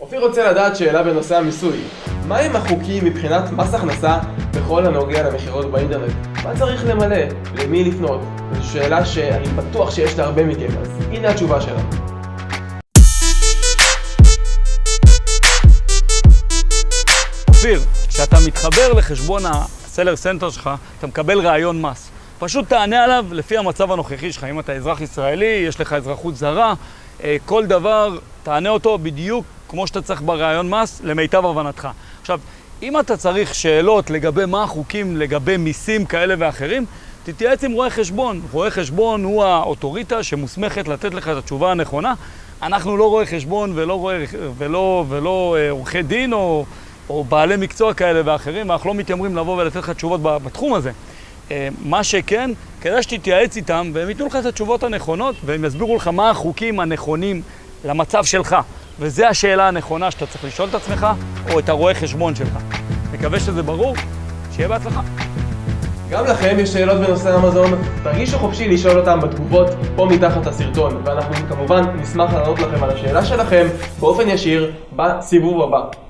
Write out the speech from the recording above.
אופיר רוצה לדעת שאלה בנושא המיסוי. מהם החוקים מבחינת מס הכנסה בכל הנוגע למכירות באינטרנט? מה צריך למלא? למי לפנות? זו שאלה שאני בטוח שיש להרבה מכם, אז הנה התשובה שלנו. אופיר, כשאתה מתחבר לחשבון ה Seller Center שלך, אתה מקבל ריאיון מס. פשוט תענה עליו לפי המצב הנוכחי שלך. אם אתה אזרח ישראלי, יש לך אזרחות זרה, אה, כל דבר, תענה אותו בדיוק כמו שאתה צריך ברעיון מס, למיטב הבנתך. עכשיו, אם אתה צריך שאלות לגבי מה החוקים, לגבי מיסים כאלה ואחרים, תתייעץ עם רואה חשבון. רואה חשבון הוא האוטוריטה שמוסמכת לתת לך את התשובה הנכונה. אנחנו לא רואה חשבון ולא, רואה, ולא, ולא אה, עורכי דין או, או בעלי מקצוע כאלה ואחרים, ואנחנו לא מתיימרים לבוא ולתת לך תשובות בתחום הזה. אה, מה שכן, כדאי שתתייעץ איתם והם ייתנו לך את התשובות הנכונות והם יסבירו לך מה החוקים הנכונים למצב שלך. וזו השאלה הנכונה שאתה צריך לשאול את עצמך או את הרואה חשבון שלך. מקווה שזה ברור, שיהיה בהצלחה. גם לכם יש שאלות בנושא אמזון? תרגישו חופשי לשאול אותם בתגובות פה מתחת לסרטון, ואנחנו כמובן נשמח לענות לכם על השאלה שלכם באופן ישיר בסיבוב הבא.